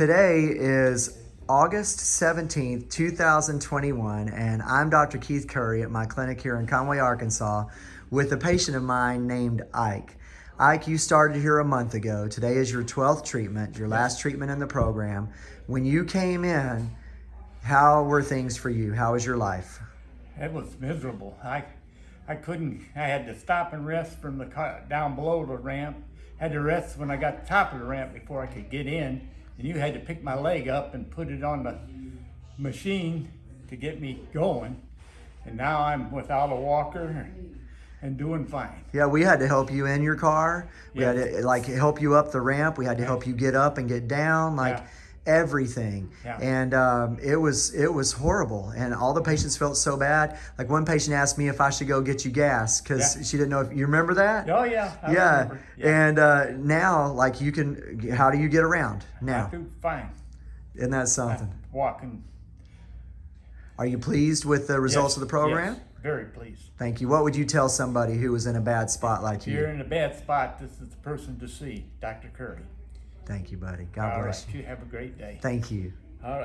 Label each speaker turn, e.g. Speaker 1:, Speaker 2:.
Speaker 1: Today is August 17th, 2021, and I'm Dr. Keith Curry at my clinic here in Conway, Arkansas, with a patient of mine named Ike. Ike, you started here a month ago. Today is your 12th treatment, your last treatment in the program. When you came in, how were things for you? How was your life?
Speaker 2: It was miserable. I, I couldn't. I had to stop and rest from the car down below the ramp. Had to rest when I got to the top of the ramp before I could get in. And you had to pick my leg up and put it on the machine to get me going. And now I'm without a walker and doing fine.
Speaker 1: Yeah, we had to help you in your car. We had to like help you up the ramp. We had to help you get up and get down, like
Speaker 2: Yeah.
Speaker 1: Everything.
Speaker 2: Yeah.
Speaker 1: And um, it was it was horrible, and all the patients felt so bad. Like one patient asked me if I should go get you gas because
Speaker 2: Yeah.
Speaker 1: she didn't know if you remember that.
Speaker 2: Oh yeah.
Speaker 1: Yeah.
Speaker 2: Yeah.
Speaker 1: And uh, now, like you can, how do you get around now?
Speaker 2: fine.
Speaker 1: Isn't that something?
Speaker 2: Walking.
Speaker 1: Are you pleased with the results
Speaker 2: Yes,
Speaker 1: of the program?
Speaker 2: yes, very pleased.
Speaker 1: Thank you. What would you tell somebody who was in a bad spot like
Speaker 2: If you're
Speaker 1: you?
Speaker 2: in a bad spot, this is the person to see, Dr. Curry.
Speaker 1: Thank you, buddy. God
Speaker 2: All
Speaker 1: bless
Speaker 2: right.
Speaker 1: you.
Speaker 2: You have a great day.
Speaker 1: Thank you.